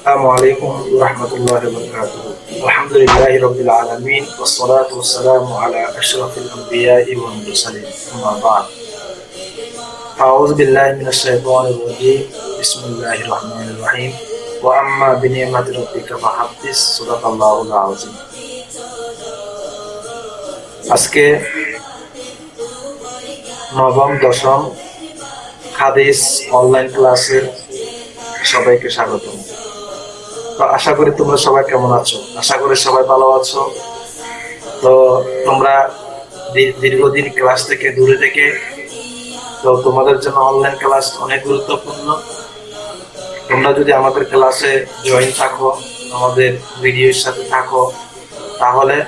السلام عليكم ورحمة الله وبركاته الحمد لله رب العالمين والصلاة والسلام على أشرف الأنبياء والمرسلين أما بعد أعوذ بالله من الشيطان الرجيم بسم الله الرحمن الرحيم وأما بنعمة ربك فحدث صدق الله العظيم আজকে নবম, দশম হাদিস অনলাইন ক্লাসের সবাইকে স্বাগত। তো আশা করি তোমরা সবাই কেমন আছো? আশা করি সবাই ভালো আছো। তো তোমরা দীর- দীর্ঘদিন ক্লাস থেকে দূরে থেকে, তো তোমাদের জন্য অনলাইন ক্লাস অনেক গুরুত্বপূর্ণ। তোমরা যদি আমাদের ক্লাসে জয়েন থাকো, আমাদের ভিডিওর সাথে থাকো, তাহলে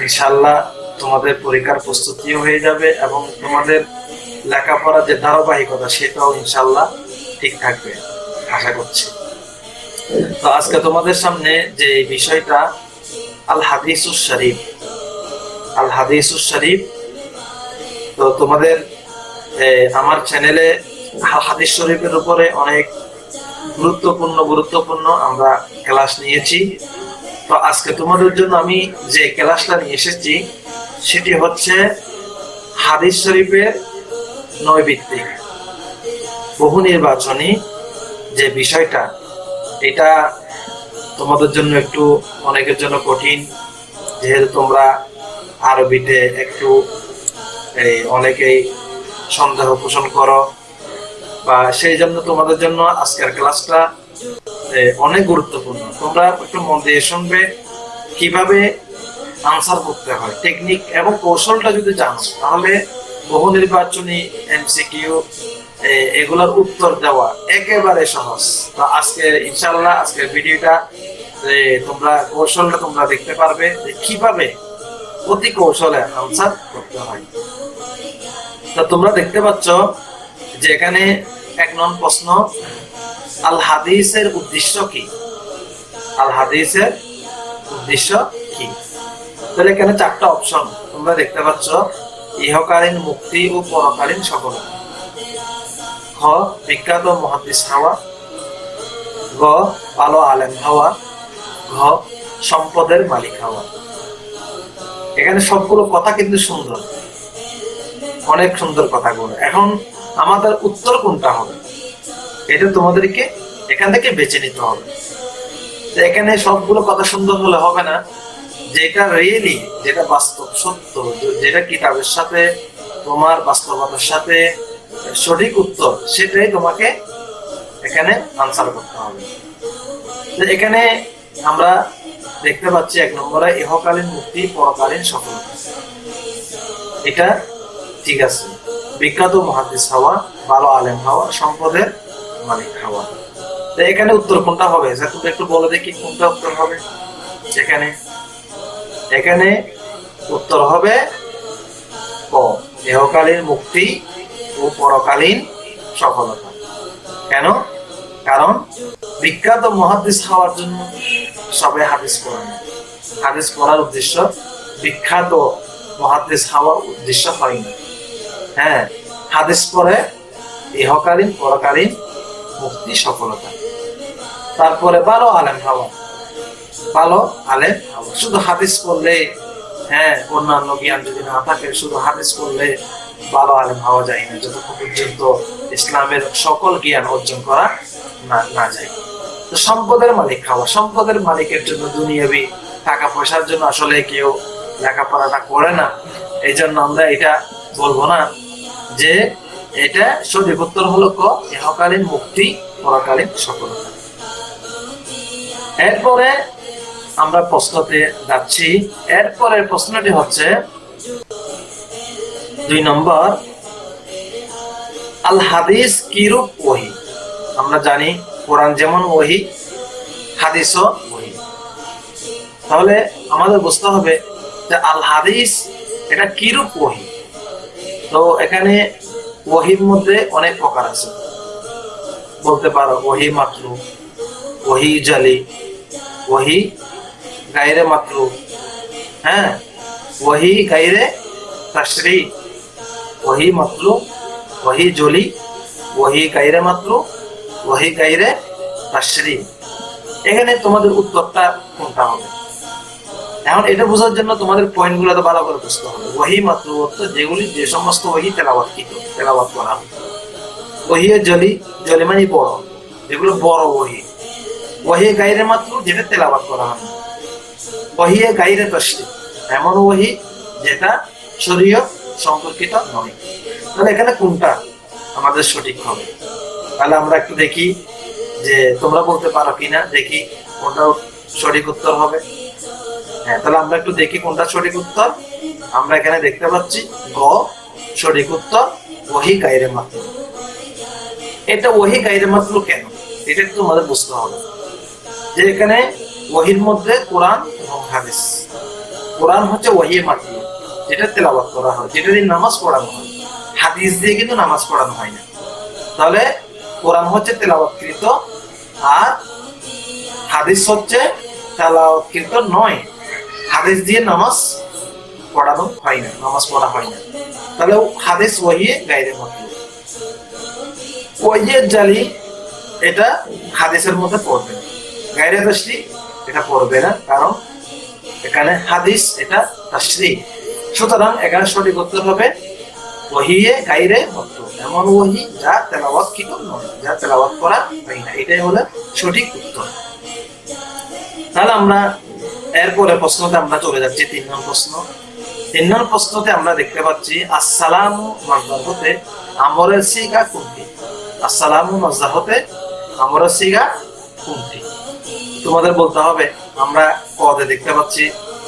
ইনশাল্লাহ তোমাদের পরীক্ষার প্রস্তুতিও হয়ে যাবে এবং তোমাদের লেখাপড়ার যে ধারাবাহিকতা, সেটাও ইনশাল্লাহ ঠিক থাকবে, আশা করছি। তো আজকে তোমাদের সামনে যে বিষয়টা আল হাদিসুস শরীফ। আল হাদিসুস শরীফ, তো তোমাদের আমার চ্যানেলে হাদিস শরীফের উপরে অনেক গুরুত্বপূর্ণ গুরুত্বপূর্ণ আমরা ক্লাস নিয়েছি। তো আজকে তোমাদের জন্য আমি যে ক্লাসটা নিয়ে এসেছি সেটি হচ্ছে হাদিস শরীফের নৈবিত্তিক বহু নির্বাচনী যে বিষয়টা এটা তোমাদের জন্য একটু অনেকের জন্য কঠিন। যেহেতু তোমরা আরবিতে একটু এই, অনেকেই সন্দেহ পোষণ করো। বা সেই জন্য তোমাদের জন্য আজকের ক্লাসটা অনেক গুরুত্বপূর্ণ। তোমরা একটু মন দিয়ে শুনবে কীভাবে আনসার করতে হয়। টেকনিক এবং কৌশলটা যদি জানো তাহলে বহু নির্বাচনী এমসিকিউ এগুলোর উত্তর দেওয়া একেবারে সহজ। তো আজকে ইনশাল্লাহ আজকের ভিডিওটা এ, তোমরা কৌশলটা তোমরা দেখতে পারবে যে কীভাবে অতি কৌশলে আনসার করতে হয়। তা তোমরা দেখতে পাচ্ছ যে এখানে এক নং প্রশ্ন আল হাদিসের উদ্দেশ্য কি? আল হাদিসের উদ্দেশ্য কি? তাহলে এখানে চারটা অপশন তোমরা দেখতে পাচ্ছ। ইহকালীন মুক্তি ও পরকালীন সফলতা খ বিখ্যাত মহাদিস হওয়া। গ ভালো আলেম হওয়া। ঘ, সম্পদের মালিক হওয়া। এখানে সবগুলো কথা কিন্তু সুন্দর। অনেক সুন্দর কথাগুলো। এখন আমাদের উত্তর কোনটা হবে? এটা তোমাদেরকে এখান থেকে বেছে নিতে হবে। এখানে সবগুলো কথা সুন্দর হলে হবে না। যেটা রিয়েলি যেটা বাস্তব, সত্য যেটা কিতাবের সাথে, তোমার বাস্তবতার সাথে সঠিক উত্তর, সেটাই তোমাকে এখানে আনসার করতে হবে। তো এখানে আমরা দেখতে পাচ্ছি এক নম্বরে, ইহকালীন মুক্তি, পরকালীন সফলতা এটা ঠিক আছে। বিখ্যাত মহাদিস হওয়া, ভালো আলেম হওয়া, সম্পদের মালিক হওয়া। তো এখানে উত্তর কোনটা হবে? স্যার তুমি একটু বলে দেখি কোনটা উত্তর হবে। এখানে এখানে উত্তর হবে ক দেহকালীন মুক্তি ও পরকালীন সফলতা। কেন? কারণ বিখ্যাত মহাদিস হওয়ার জন্য সবাই হাদিস পড়ে। হাদিস পড়ার উদ্দেশ্য বিখ্যাত মহাদিস হওয়ার উদ্দেশ্য হয় না। হ্যাঁ হাদিস পরে ইহকালীন পরকালীন মুক্তি, সফলতা। তারপরে ভালো আলেম হওয়া। ভালো, আলেম। শুধু হাদিস পড়লে হ্যাঁ অন্যান্য জ্ঞান যদি না থাকে, শুধু হাদিস পড়লে ভালো আলেম হওয়া যায় না। যতক্ষণ পর্যন্ত ইসলামের সকল জ্ঞান অর্জন করা না যায়। তো সম্পদের মালিক হওয়া সম্পদের মালিকের জন্য দুনিয়াবি টাকা পয়সার জন্য আসলে কেউ লেখাপড়াটা করে না। এই জন্য আমরা এটা বলব না যে এটা সঠিক উত্তর হলো ক মুক্তি, পরকালীন সফলতা। এরপরে আমরা প্রশ্নতে যাচ্ছি। এরপরের প্রশ্নটি হচ্ছে, দুই নম্বর, আল হাদিস কিরূপ ওহি? আমরা জানি কোরআন যেমন ওহি, হাদিসও ওহি। তাহলে আমাদের বুঝতে হবে যে আল হাদিস এটা কিরূপ ওহি? তো এখানে ওহির মধ্যে অনেক প্রকার আছে। বলতে পারো, ওহি মাত্র, ওহি জালি ওহি গাইরে মাত্র হ্যাঁ ওহি গাইরে তাশরি ওহি মাত্র ওহি জলি ওহি গাইরে মাত্র ওহি গাইরে তাশরি এখানে তোমাদের উত্তরটা কোনটা হবে এখন এটা বোঝার জন্য তোমাদের পয়েন্টগুলো তো ভালো করে বুঝতে হবে ওহি মাত্র যেগুলি যে সমস্ত ওহি তেলাবাত কি তেলাবাত করা হবে ওহি জলি জলি মানে বড় যেগুলো বড় ওহি ওহি গাইরে মাত্র যেটা তেলাবাত করা হয় ওহি গাইরে তসরি এমন ওহি যেটা শরীয় সম্পর্কিত নয়। তাহলে এখানে কোনটা আমাদের সঠিক হবে? তাহলে আমরা একটু দেখি যে তোমরা বলতে পারো কিনা, দেখি কোনটা সঠিক উত্তর হবে। হ্যাঁ তাহলে আমরা একটু দেখি কোনটা সঠিক উত্তর। আমরা এখানে দেখতে পাচ্ছি গ সঠিক উত্তর ওহি গাইরে মাত্র এটা ওহি গাইরে মাত্র কেন? এটা আমাদের বুঝতে হবে। যে এখানে ওহির মধ্যে কোরআন হাদিস। কোরআন হচ্ছে ওহি মাত্র, যেটা তেলাবাত করা হয়, যেটা দিয়ে নামাজ পড়ানো হয়। হাদিস দিয়ে কিন্তু নামাজ পড়ানো হয় না। তাহলে কোরআন হচ্ছে তেলাবাতকৃত আর হাদিস হচ্ছে তেলাওয়াতকৃত নয়। হাদিস দিয়ে নামাজ পড়ানো হয় না, নামাজ পড়া হয় না। তাহলে হাদিস ওহিয়ে গাইরে মত ওহিয়ের জালি এটা হাদিসের মধ্যে পড়বে গাইরে তাসরি এটা পড়বে না, কারণ এখানে হাদিস, এটা তাসরি সুতরাং এখানে সঠিক উত্তর হবে, ওহিয়ে গাইরে এমন ওহি যা তেলাওয়াত কি যা তেলাওয়াত করা হয় না। এটাই হলো সঠিক উত্তর। তাহলে আমরা এরপরে প্রশ্নতে আমরা চলে যাচ্ছি, তিন নম্বর প্রশ্ন। তিন নম্বর প্রশ্নতে আমরা দেখতে পাচ্ছি, আসসালাম মাজদার হতে আমরের সিগা কোনটি? আসসালাম মাজদার আমরের সিগা কোনটি? তোমাদের বলতে হবে আমরা কদে দেখতে পাচ্ছি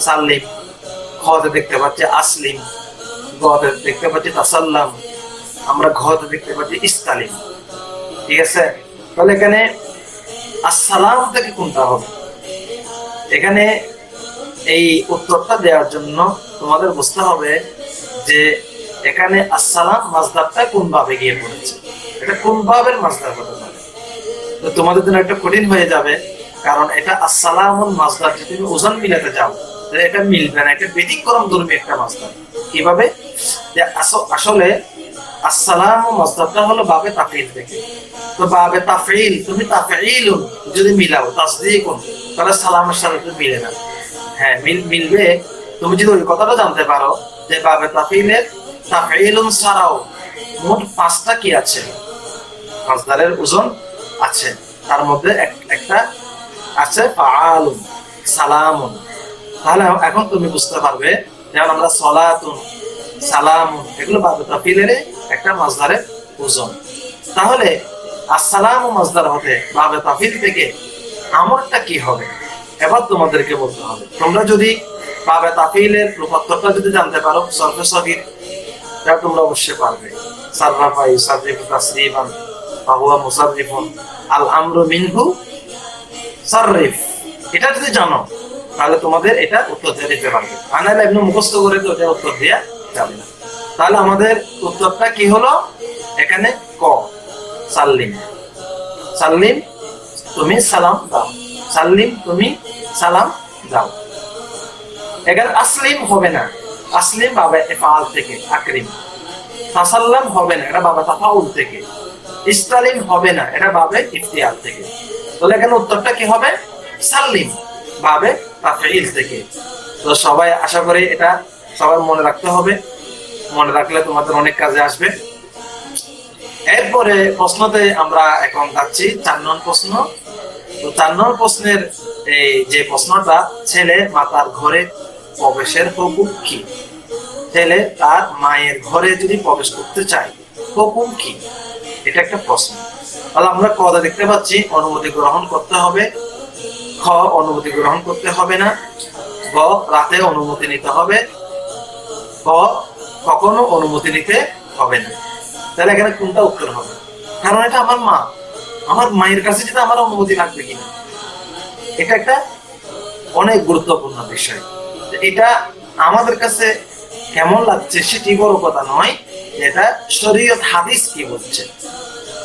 সাল্লিম খতে দেখতে পাচ্ছি আসলিম গতে দেখতে পাচ্ছি তাসাল্লাম, আমরা ঘতে দেখতে পাচ্ছি ইস্তালিম। ঠিক আছে? তাহলে এখানে আসসালাম থেকে কোনটা হবে? এখানে এই উত্তরটা দেওয়ার জন্য তোমাদের বুঝতে হবে যে এখানে আসসালাম মাজদারটা কোন ভাবে গিয়ে পড়েছে। এটা কোন ভাবের মাজদার হতে পারে? তোমাদের জন্য একটা কঠিন হয়ে যাবে। কারণ এটা আসসালাম মাজদার যদি তুমি ওজন মিলাতে যাও তাহলে এটা মিলবে না, এটা ব্যতিক্রম ধর্মী একটা মাজদার কীভাবে? যে আসলে হলো বাবে তাফিল থেকে তো বাবে তাফিল, তুমি তাফিল যদি মিলাও তাহলে সালামের সাথে তো মিলে না। হ্যাঁ মিল মিলবে। তুমি যদি ওই কথাটা জানতে পারো, যে বাবে তাফিলের তাফিলুন ছাড়াও মোট পাঁচটা কি আছে? মাজদারের ওজন আছে। তার মধ্যে একটা আছে, ফাআলুন, সালামুন। তাহলে এখন তুমি বুঝতে পারবে, যেমন আমরা সলাতুন, সালামুন, এগুলো তাফিলের একটা মাজদারের ওজন। তাহলে আসসালাম মাজদার হতে বাবে তাফিল থেকে আমরটা কি হবে? এবার তোমাদেরকে বলতে হবে। তোমরা যদি বাবে তাফিলের রূপান্তরটা যদি জানতে পারো, সরফে সগির, তাহলে তোমরা অবশ্যই পারবে। সাররাফাই, সাররিফু, তাসরিফান, ফাহুয়া মুসাররিফুন, আল আমরু মিনহু সাররিফ, এটা যদি জানো, তাহলে তোমাদের এটা উত্তর দিয়ে দিতে পারবে। আনাইলে এমনি মুখস্থ করে তো এটা উত্তর দেওয়া যাবে না। তাহলে আমাদের উত্তরটা কি হলো? এখানে ক, সাল্লিম। সাল্লিম, তুমি সালাম দাও। সাল্লিম, তুমি সালাম দাও। এখানে আসলিম হবে না। আসলিম বাবা এফাল থেকে, আকরিম। তাসাল্লাম হবে না, এটা বাবা তাফাউল থেকে। ইস্তালিম হবে না, এটা বাবে ইফতিয়াল থেকে। তাহলে এখানে উত্তরটা কি হবে? সাল্লিম ভাবে থেকে। তো সবাই আশা করি এটা সবার মনে রাখতে হবে। মনে রাখলে তোমাদের অনেক কাজে আসবে। এরপরে প্রশ্নতে আমরা এখন যাচ্ছি চার নং প্রশ্ন। তো চার নং প্রশ্নের এই যে প্রশ্নটা, ছেলে মাতার ঘরে প্রবেশের হুকুম কি? ছেলে তার মায়ের ঘরে যদি প্রবেশ করতে চায় হুকুম কি? এটা একটা প্রশ্ন। তাহলে আমরা কদা দেখতে পাচ্ছি, অনুমতি গ্রহণ করতে হবে। খ, অনুমতি গ্রহণ করতে হবে না। গ, রাতে অনুমতি নিতে হবে। ক, কখনো অনুমতি নিতে হবে না। তাহলে এখানে কোনটা উত্তর হবে? কারণ এটা আমার মা। আমার মায়ের কাছে যদি আমার অনুমতি লাগবে কিনা এটা একটা অনেক গুরুত্বপূর্ণ বিষয়। এটা আমাদের কাছে কেমন লাগছে সেটি বড় কথা নয়, এটা শরীয়ত হাদিস কি বলছে।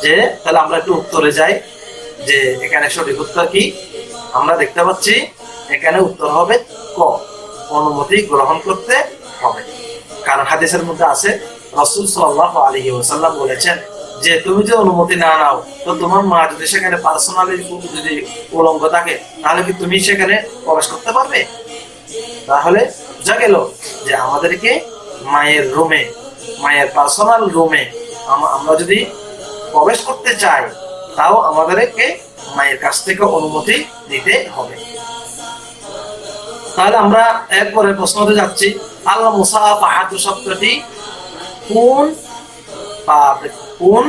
যে তাহলে আমরা একটু উত্তরে যাই, যে এখানে সঠিক উত্তর কি? আমরা দেখতে পাচ্ছি, এখানে উত্তর হবে ক। অনুমতি গ্রহণ করতে হবে। কারণ হাদিসের মধ্যে আছে, রসুল সাল্লাহ আলী ওসাল্লাম বলেছেন যে, তুমি যদি অনুমতি না নাও, তো তোমার মা যদি সেখানে পার্সোনালি যদি উলঙ্গ থাকে, তাহলে কি তুমি সেখানে প্রবেশ করতে পারবে? তাহলে বোঝা গেল যে আমাদেরকে মায়ের রুমে মায়ের পার্সোনাল রুমে আমরা যদি প্রবেশ করতে চাই তাও আমাদেরকে মায়ের কাছ থেকে অনুমতি দিতে হবে। তাহলে আমরা এরপরে প্রশ্নতে যাচ্ছি আল্লাহ মুসা পাহাদু শব্দটি কোন কোন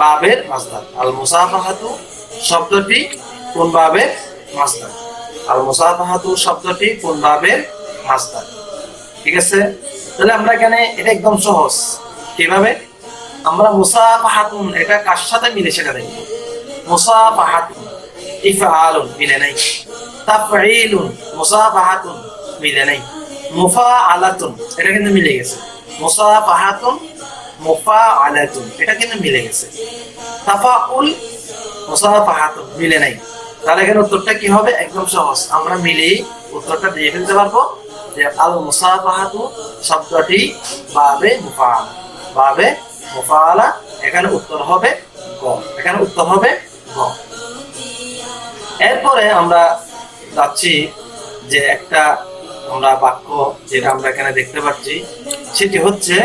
বাবের মাসদার আল মুসাফাহাতু শব্দটি কোন বাবের মাসদার আল মুসাফাহাতু শব্দটি কোন বাবের মাসদার ঠিক আছে? তাহলে আমরা এখানে এটা একদম সহজ। কীভাবে? আমরা মুসাফাহাতুন, এটা কার সাথে মিলে সেটা দেখব মুসাফাহাতুন, ইফআলুন মিলে নাই। তাফঈলুন, মুসাফাহাতুন মিলে নাই। মুফাআলাতুন, এটা কিন্তু মিলে গেছে। মুসাফাহাতুন, মুফাআলাতুন, এটা কিন্তু মিলে গেছে। তাফাউল, মুসাফাহাতুন মিলে নাই। তাহলে এখানে উত্তরটা কি হবে? একদম সহজ। আমরা মিলেই উত্তরটা দিয়ে ফেলতে পারব যে আল মুসাফাহাতু শব্দটি বাবে মুফাআলা, বাবে মুফাআলা এখানে উত্তর হবে গ এখানে উত্তর হবে গ এরপরে আমরা যাচ্ছি যে একটা আমরা বাক্য যেটা আমরা এখানে দেখতে পাচ্ছি, সেটি হচ্ছে,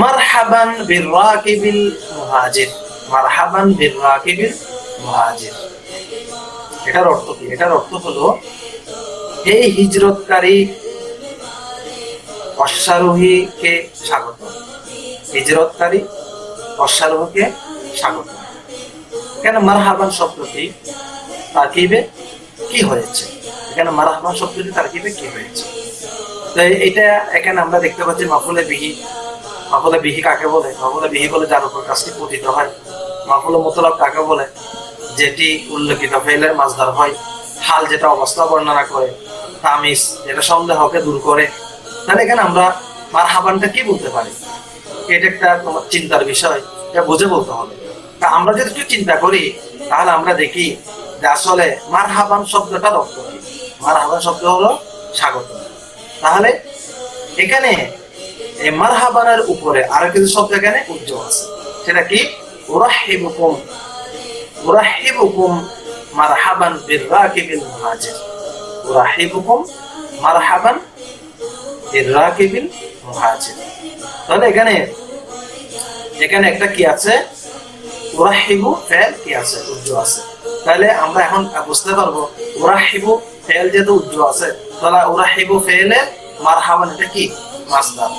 মারহাবান বির রাকিবিল মুহাজির মারহাবান বির রাকিবিল মুহাজির এটার অর্থ কি? এটার অর্থ হলো এই হিজরতকারী, অশ্বারোহীকে স্বাগত হিজরতকারী অশ্বারোহকে স্বাগত। কেন মারহাবান শব্দটি তারকিবে কি হয়েছে? এখানে মারহাবান শব্দটি তারকিবে কি হয়েছে? তো এটা এখানে আমরা দেখতে পাচ্ছি মাফুলে বিহি। মাফুলে বিহি কাকে বলে? মাফুলে বিহি বলে যার উপর কাজটি পতিত হয়। মাফুলে মোতলাব কাকে বলে? যেটি উল্লেখিত ফেলের মাছদার হয়। হাল যেটা অবস্থা বর্ণনা করে, তামিজ যেটা সন্দেহকে দূর করে। তাহলে এখানে আমরা মার হাবানটা কি বলতে পারি? এটা একটা তোমার চিন্তার বিষয়, এটা বুঝে বলতে হবে। তা আমরা যদি একটু চিন্তা করি, তাহলে আমরা দেখি যে আসলে মার হাবান শব্দটার অর্থ কি? মার হাবান শব্দ হলো স্বাগত। তাহলে এখানে এই মার হাবানের উপরে আরও কিছু শব্দ এখানে উজ্জ্বল আছে। সেটা কি? ওরাহিবুকুম ওরাহিবুকুম মারহাবান বিররাকিবিল মুহাজির। ওরাহিবুকুম মারহাবান বিররাকিবিল মুহাজির তাহলে এখানে এখানে একটা কি আছে? ওরাহিবু ফেল কি আছে? উজ্জ্ব আছে। তাহলে আমরা এখন বুঝতে পারব ওরাহিবু ফেল যেহেতু উজ্জ্ব আছে, তাহলে ওরাহিবু ফেলে মারহাবান এটা কি? মাসদার।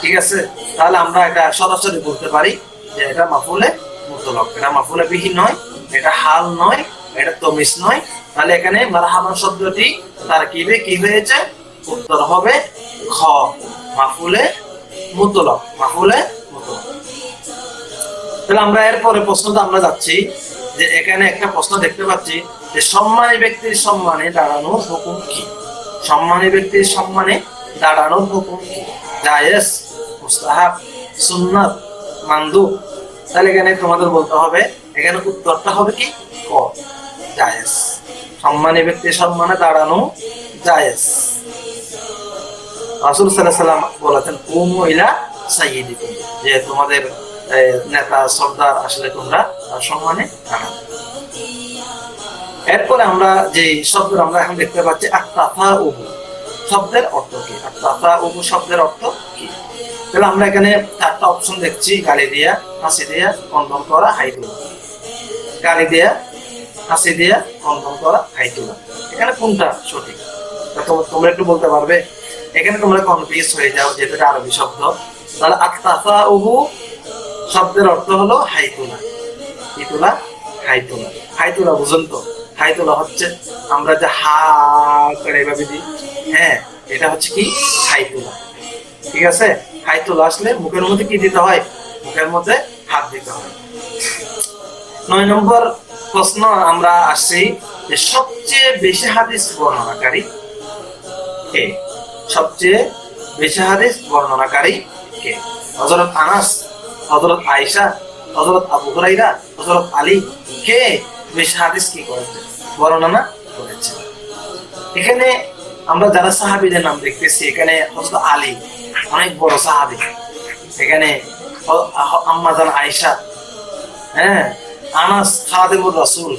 ঠিক আছে? তাহলে আমরা এটা সরাসরি বলতে পারি যে এটা মাফুলে মুতলক এটা মাফুলে বিহীন নয়, এটা হাল নয়, এটা তমিস নয়। তাহলে এখানে মারহাবান শব্দটি তার কিবে কি হয়েছে? উত্তর হবে খ মাফুলে মাফুলে তাহলে আমরা এরপরে প্রশ্নটা আমরা যাচ্ছি যে এখানে একটা প্রশ্ন দেখতে পাচ্ছি যে সম্মানী ব্যক্তির সম্মানে দাঁড়ানোর হুকুম কি? সম্মানী ব্যক্তির সম্মানে হুকুম কি? জায়েজ, মুস্তাহাব মান্দু তাহলে এখানে তোমাদের বলতে হবে, এখানে উত্তরটা হবে কি? ক সম্মানী ব্যক্তির সম্মানে দাঁড়ানো জায়েজ। রাসুল সাল্লাম বলেছেন ও মহিলা সাইয়িদিকুম যে তোমাদের নেতা, সর্দার আসলে তোমরা সম্মানে এরপরে আমরা যে শব্দ আমরা এখন দেখতে পাচ্ছি আত্মাফা উবু শব্দের অর্থ কি? আত্মাফা উবু শব্দের অর্থ কি? তাহলে আমরা এখানে চারটা অপশন দেখছি, গালি দিয়া, হাসি দিয়া কন্ডম করা, হাই তোলা। গালি দিয়া, হাসি দিয়া কন্ডম করা, হাই তোলা। এখানে কোনটা সঠিক? তোমরা একটু বলতে পারবে। এখানে তোমরা কনফিউজ হয়ে যাও এটা আরবি শব্দ। তাহলে আত্মাফা উবু শব্দের অর্থ হলো হাইতুলা। ইতুলা হাইতুলা। হাইতুলা হাই তোলা হাই তোলা বুঝুন তো। হাইতুলা হচ্ছে আমরা যে হা করে এভাবে দিই। হ্যাঁ এটা হচ্ছে কি? হাইতুলা। ঠিক আছে? হাইতুলা আসলে মুখের মধ্যে কি দিতে হয়? মুখের মধ্যে হাত দিতে হয়। নয় নম্বর প্রশ্ন আমরা আসছি যে সবচেয়ে বেশি হাদিস বর্ণনাকারী সবচেয়ে বেশি হাদিস বর্ণনাকারী কে? হজরত আনাস হজরত আয়সা হজরত আবু হুরাইরা হজরত আলী কে বেশি হাদিস কি করেছে? বর্ণনা করেছে। এখানে আমরা যারা সাহাবিদের নাম দেখতেছি, এখানে হজরত আলী অনেক বড় সাহাবি। এখানে আম্মাজান আয়েশা হ্যাঁ আনাস খাদেমুর রাসূল।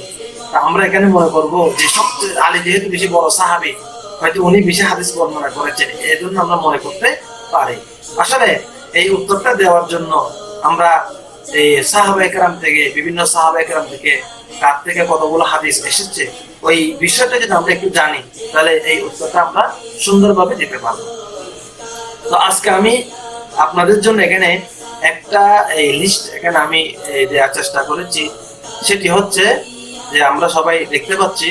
আমরা এখানে মনে করব যে সবচেয়ে আলী যেহেতু বেশি বড় সাহাবী হয়তো উনি বেশি হাদিস বর্ণনা করেছেন এই জন্য আমরা মনে করতে পারি। আসলে এই উত্তরটা দেওয়ার জন্য আমরা এই সাহাবা থেকে, বিভিন্ন সাহাবা থেকে কার থেকে কতগুলো হাদিস এসেছে, ওই বিষয়টা যদি আমরা একটু জানি, তাহলে এই উত্তরটা আমরা সুন্দরভাবে দিতে পারব। তো আজকে আমি আপনাদের জন্য এখানে একটা এই লিস্ট এখানে আমি দেওয়ার চেষ্টা করেছি। সেটি হচ্ছে যে আমরা সবাই দেখতে পাচ্ছি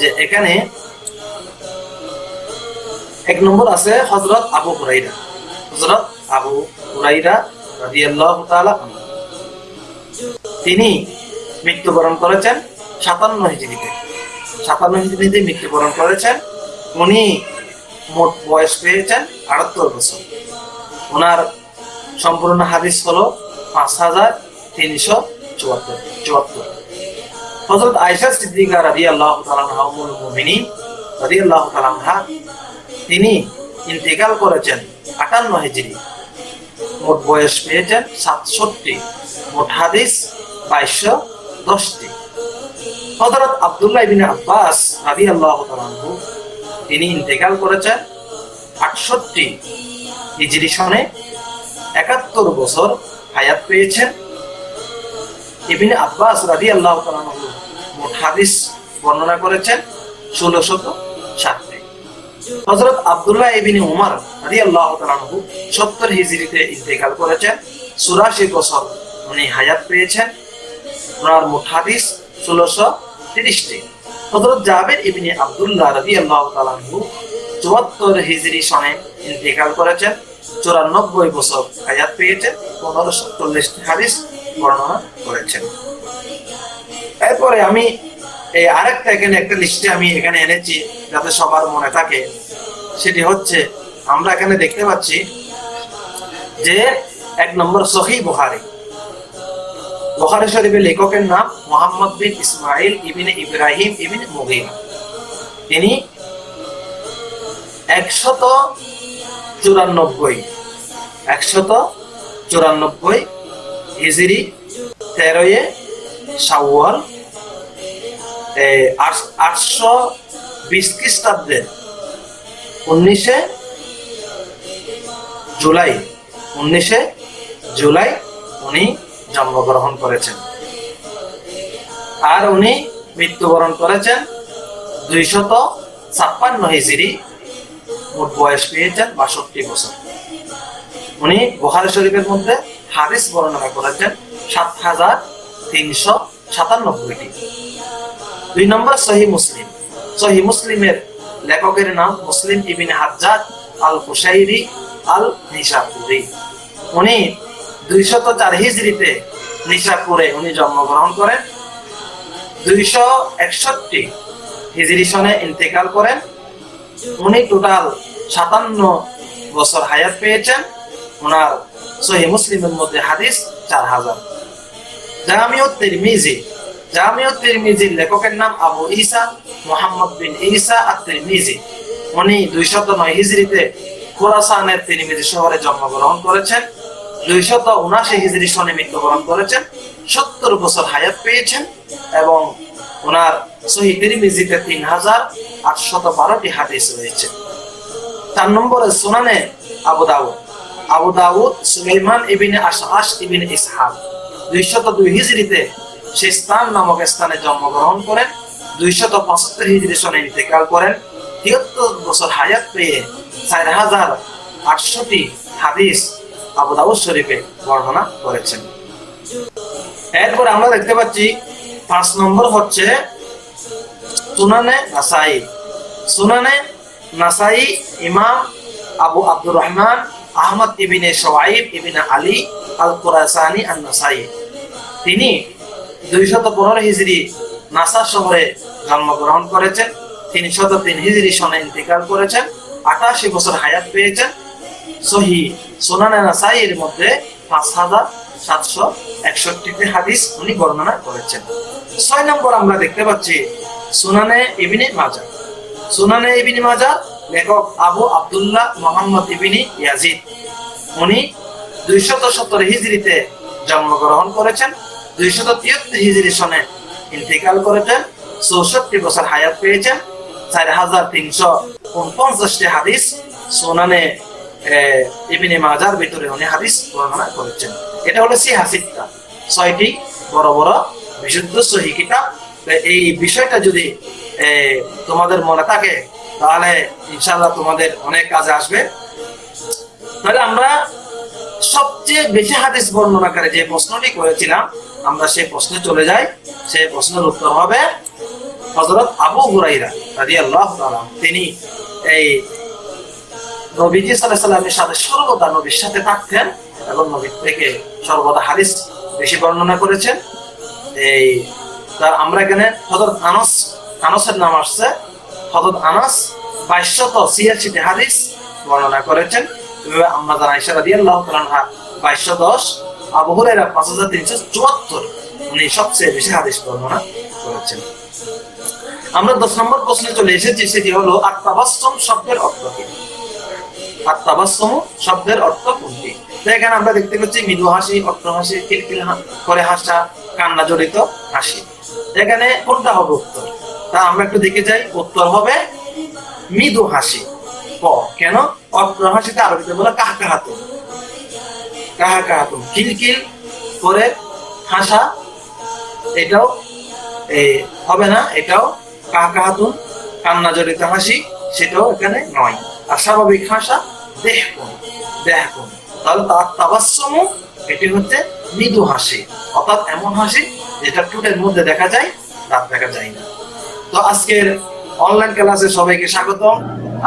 যে এখানে এক নম্বর আছে হজরত আবু হুরাইরা হজরত আবু হুরাইরা রাদিয়াল্লাহু তাআলা তিনি মৃত্যুবরণ করেছেন সাতান্ন হিজড়িতে। সাতান্ন হিজড়িতে মৃত্যুবরণ করেছেন। উনি মোট বয়স পেয়েছেন আটাত্তর বছর। ওনার সম্পূর্ণ হাদিস হলো পাঁচ হাজার তিনশো চুয়াত্তর চুয়াত্তর। হজরত আয়সা সিদ্দিকা রাজি আল্লাহ মুমিনী রাজি আল্লাহ তালামহা তিনি ইন্তেকাল করেছেন আটান্ন হিজড়ি। মোট বয়স পেয়েছেন সাতষট্টি, মোট হাদিস বাইশশো দশটি। হজরত আবদুল্লাহ বিন আব্বাস রাজি আল্লাহ তিনি ইন্তেকাল করেছেন আটষট্টি হিজরি সনে একাত্তর বছর হায়াত পেয়েছেন। ইবিন আব্বাস রাদি আল্লাহ মোট হাদিস বর্ণনা করেছেন ষোলো শত সাতটি হজরত আবদুল্লাহ ইবিন উমার রাদি আল্লাহ সত্তর হিজরিতে ইন্তেকাল করেছেন। চুরাশি বছর উনি হায়াত পেয়েছেন। ওনার মোট হাদিস ষোলোশো তিরিশটি। হজরত জাবের ইবিনি আবদুল্লাহ রাদি আল্লাহ তালাহু চুয়াত্তর হিজরি সনে ইন্তেকাল করেছেন। চুরানব্বই বছর হায়াত পেয়েছেন। পনেরোশো চল্লিশটি হাদিস বর্ণনা করেছেন। এরপরে আমি এই আরেকটা এখানে একটা লিস্টে আমি এখানে এনেছি, যাতে সবার মনে থাকে। সেটি হচ্ছে, আমরা এখানে দেখতে পাচ্ছি যে এক নম্বর সহি বুহারি বুখারী শরীফের লেখকের নাম মোহাম্মদ বিন ইসমাইল ইবিনে ইব্রাহিম ইবিন মুগিরা। তিনি একশত চুরানব্বই একশত চুরানব্বই হিজরি তেরোয়ে সাওয়াল আটশো বিশ খ্রিস্টাব্দের উনিশে জুলাই উনিশে জুলাই উনি জন্মগ্রহণ করেছেন। আর উনি মৃত্যুবরণ করেছেন দুইশত ছাপ্পান্ন হিজড়ি, মোট বয়স পেয়েছেন বাষট্টি বছর। উনি বুখারী শরীফের মধ্যে হাদিস বর্ণনা করেছেন সাত হাজার তিনশো সাতানব্বইটি। দুই নম্বর সহি মুসলিম। সহি মুসলিমের লেখকের নাম মুসলিম ইবিন হাজ্জাদ আল কুশাইরি আল নিশাপুরি উনি দুইশত চার হিজড়িতে নিশাপুরে উনি জন্মগ্রহণ করেন। দুইশো একষট্টি হিজড়ি সনে ইন্তেকাল করেন। উনি টোটাল সাতান্ন বছর হায়াত পেয়েছেন। ওনার সহি মুসলিমের মধ্যে হাদিস চার হাজার। জামিউত তিরমিজি জামিউত তিরমিজির লেখকের নাম আবু ঈসা মোহাম্মদ বিন ঈসা আর তিরমিজি উনি দুইশত নয় হিজরিতে খোরাসানের তিরমিজি শহরে জন্মগ্রহণ করেছেন, দুইশত উনাশি হিজরি সনে মৃত্যুবরণ করেছেন, সত্তর বছর হায়াত পেয়েছেন এবং ওনার সহি তিরমিজিতে তিন হাজার আটশত বারোটি হাদিস রয়েছে। চার নম্বরে সুনানে আবু দাউদ। আবু দাউদ সুলাইমান ইবিনে আশআশ ইবিনে ইসহাক। দুইশত দুই হিজরিতে সিস্তান নামক স্থানে জন্মগ্রহণ করেন, দুইশত পঁচাত্তর হিজরি সনে ইন্তেকাল করেন তিয়াত্তর বছর হায়াত পেয়ে চার হাজার আটশোটি হাদিস আবু দাউদ শরীফে বর্ণনা করেছেন। এরপর আমরা দেখতে পাচ্ছি, পাঁচ নম্বর হচ্ছে সুনানে নাসাই। সুনানে নাসাই ইমাম আবু আব্দুর রহমান, আহমদ ইবিনে সোয়াইব ইবিনে আলী আল কুরাসানি আর নাসাই তিনি দুইশত পনেরো হিজড়ি নাসা শহরে জন্মগ্রহণ করেছেন, তিনশত তিন হিজড়ি সনে ইন্তেকাল করেছেন, আটাশি বছর হায়াত পেয়েছেন। সহি সোনানে নাসাইয়ের মধ্যে পাঁচ হাজার সাতশো একষট্টিটি হাদিস উনি বর্ণনা করেছেন। ছয় নম্বর আমরা দেখতে পাচ্ছি সুনানে ইবিনি মাজা সুনানে ইবিনি মাজা লেখক Abu Abdullah Muhammad Ibn Yazid. উনি দুইশত সত্তর হিজড়িতে জন্মগ্রহণ করেছেন দুইশত তিয়াত্তর হিজড়ি সনে ইন্তেকাল করেছেন, চৌষট্টি বছর হায়াত পেয়েছেন, চার হাজার তিনশো উনপঞ্চাশটি হাদিস সোনানে ইবিনে মাজার ভিতরে উনি হাদিস বর্ণনা করেছেন। এটা হলো ছয়টি বড় বড় বিশুদ্ধ সহি কিতাব। এই বিষয়টা যদি তোমাদের মনে থাকে, তাহলে ইনশাল্লাহ তোমাদের অনেক কাজে আসবে। তাহলে আমরা সবচেয়ে বেশি হাদিস বর্ণনাকারী যে প্রশ্নটি করেছিলাম আমরা সেই প্রশ্নে চলে যাই। সেই প্রশ্নের উত্তর হবে হজরত আবু হুরাইরা রাদিয়াল্লাহু তাআলা। তিনি এই নবীজি আলাইহি সাল্লামের সাথে সর্বদা নবীর সাথে থাকতেন এবং নবীর থেকে সর্বদা হাদিস বেশি বর্ণনা করেছেন। এই তার আমরা এখানে হজরত আনস, আনসের নাম আসছে। হজরত আনাস বাইশশত ছিয়াশিটি হাদিস বর্ণনা করেছেন। আমরা জানা ইশারা দিয়ে আল্লাহ বাইশশো দশ আবু হুরাইরা পাঁচ হাজার তিনশো চুয়াত্তর উনি সবচেয়ে বেশি হাদিস বর্ণনা করেছেন। আমরা দশ নম্বর প্রশ্নে চলে এসেছি, সেটি হলো, আত্মাবাস্তম শব্দের অর্থ কি? আত্মাবাস্তম শব্দের অর্থ কোনটি? এখানে আমরা দেখতে পাচ্ছি, মৃদু হাসি অর্থ হাসি কিলকিল করে হাসা, কান্না জড়িত হাসি। এখানে কোনটা হবে উত্তর? তা আমরা একটু দেখে যাই, উত্তর হবে মৃদু হাসি। ক? কেন? অর্থ হাসিতে আরবিতে বলে কাহা কাহাতুন কাহা কাহাতুন কিলকিল করে হাসা, এটাও হবে না, এটাও কাহা কাহাতুন কান্না জড়িত হাসি, সেটাও এখানে নয়। আর স্বাভাবিক হাসা, দেহ কোন দেহ কোন তাহলে তার তাবাসম এটি হচ্ছে মৃদু হাসি। অর্থাৎ এমন হাসি যেটা ঠোঁটের মধ্যে দেখা যায়, দাঁত দেখা যায় না। তো আজকের অনলাইন ক্লাসে সবাইকে স্বাগতম।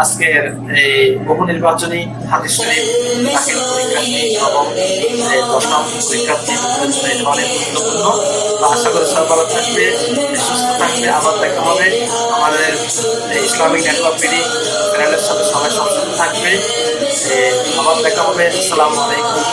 আজকের এই বহু নির্বাচনী হাদিস শরীফ দাখিল পরীক্ষার্থী এবং দশম পরীক্ষার্থী অনেক গুরুত্বপূর্ণ। আশা করি সবাই ভালো থাকবে সুস্থ থাকবে, আবার দেখা হবে। আমাদের ইসলামিক নেটওয়ার্ক সাথে সবাই থাকবে। আবার দেখা হবে। আসসালামু আলাইকুম।